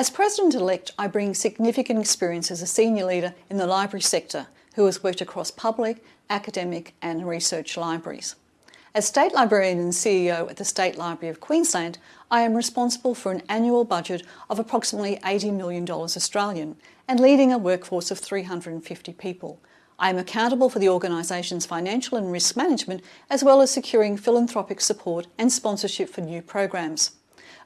As President-elect, I bring significant experience as a senior leader in the library sector who has worked across public, academic and research libraries. As State Librarian and CEO at the State Library of Queensland, I am responsible for an annual budget of approximately $80 million Australian and leading a workforce of 350 people. I am accountable for the organisation's financial and risk management as well as securing philanthropic support and sponsorship for new programs.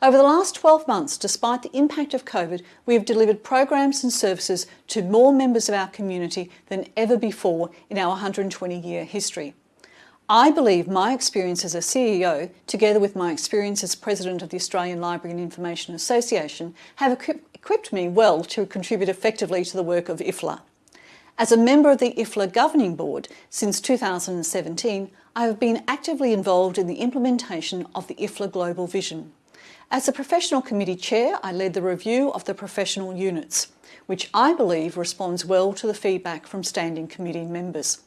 Over the last 12 months, despite the impact of COVID, we have delivered programs and services to more members of our community than ever before in our 120-year history. I believe my experience as a CEO, together with my experience as President of the Australian Library and Information Association, have equipped me well to contribute effectively to the work of IFLA. As a member of the IFLA Governing Board since 2017, I have been actively involved in the implementation of the IFLA Global Vision. As the Professional Committee Chair, I led the review of the professional units, which I believe responds well to the feedback from Standing Committee members.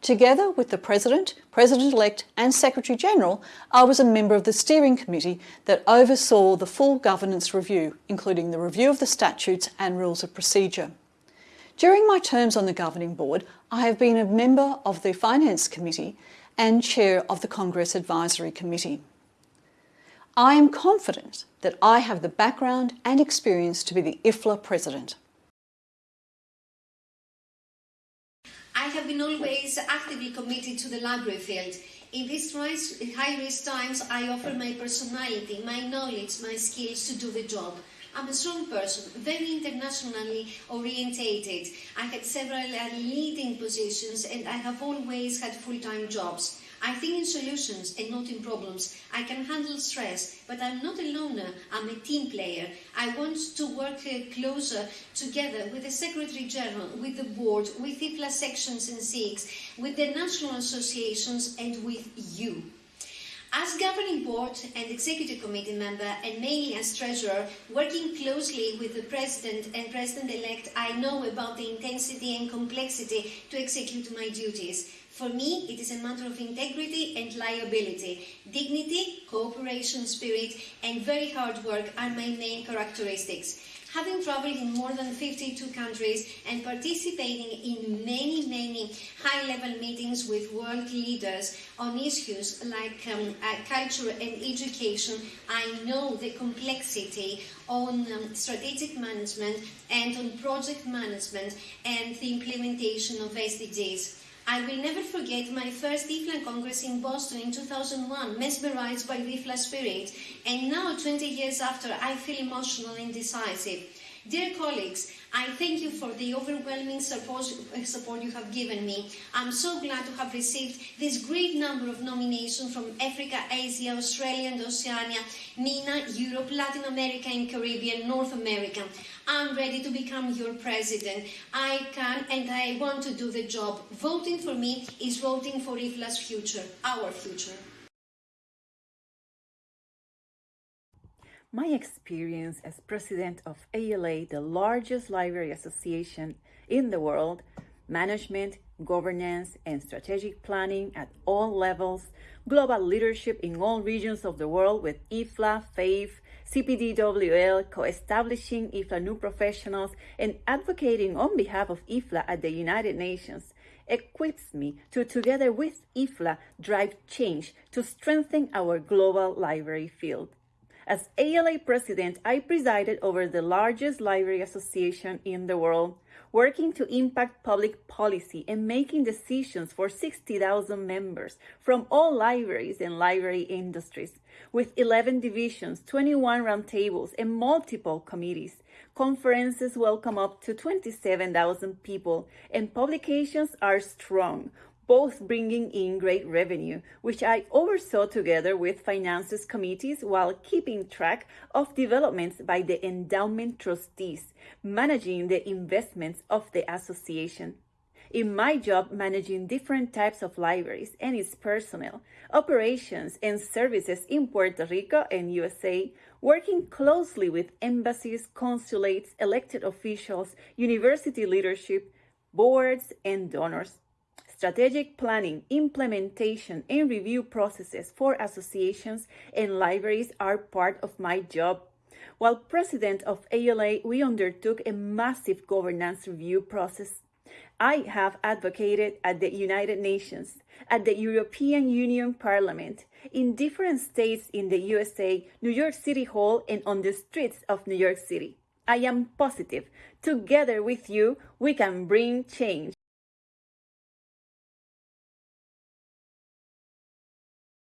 Together with the President, President-elect and Secretary-General, I was a member of the steering committee that oversaw the full governance review, including the review of the statutes and rules of procedure. During my terms on the Governing Board, I have been a member of the Finance Committee and Chair of the Congress Advisory Committee. I am confident that I have the background and experience to be the IFLA President. I have been always actively committed to the library field. In these high-risk times, I offer my personality, my knowledge, my skills to do the job. I'm a strong person, very internationally orientated. I had several uh, leading positions and I have always had full-time jobs. I think in solutions and not in problems. I can handle stress, but I'm not a loner, I'm a team player. I want to work uh, closer together with the Secretary General, with the board, with IFLA sections and SIGs, with the national associations and with you. As governing board and executive committee member and mainly as treasurer, working closely with the president and president-elect, I know about the intensity and complexity to execute my duties. For me, it is a matter of integrity and liability. Dignity, cooperation spirit, and very hard work are my main characteristics. Having traveled in more than 52 countries and participating in many, many high-level meetings with world leaders on issues like um, uh, culture and education, I know the complexity on um, strategic management and on project management and the implementation of SDGs. I will never forget my first IFLA Congress in Boston in 2001, mesmerized by the IFLA spirit. And now, 20 years after, I feel emotional and decisive. Dear colleagues, I thank you for the overwhelming support, you have given me. I'm so glad to have received this great number of nominations from Africa, Asia, Australia and Oceania, MENA, Europe, Latin America and Caribbean, North America. I'm ready to become your president. I can and I want to do the job. Voting for me is voting for IFLA's future, our future. My experience as president of ALA, the largest library association in the world, management, governance, and strategic planning at all levels, global leadership in all regions of the world with IFLA, FAIFE, CPDWL, co-establishing IFLA new professionals, and advocating on behalf of IFLA at the United Nations equips me to, together with IFLA, drive change to strengthen our global library field. As ALA president, I presided over the largest library association in the world, working to impact public policy and making decisions for 60,000 members from all libraries and library industries. With 11 divisions, 21 roundtables, and multiple committees, conferences welcome up to 27,000 people, and publications are strong, both bringing in great revenue, which I oversaw together with finances committees while keeping track of developments by the endowment trustees, managing the investments of the association. In my job managing different types of libraries and its personnel, operations and services in Puerto Rico and USA, working closely with embassies, consulates, elected officials, university leadership, boards, and donors strategic planning, implementation, and review processes for associations and libraries are part of my job. While president of ALA, we undertook a massive governance review process. I have advocated at the United Nations, at the European Union Parliament, in different states in the USA, New York City Hall, and on the streets of New York City. I am positive, together with you, we can bring change.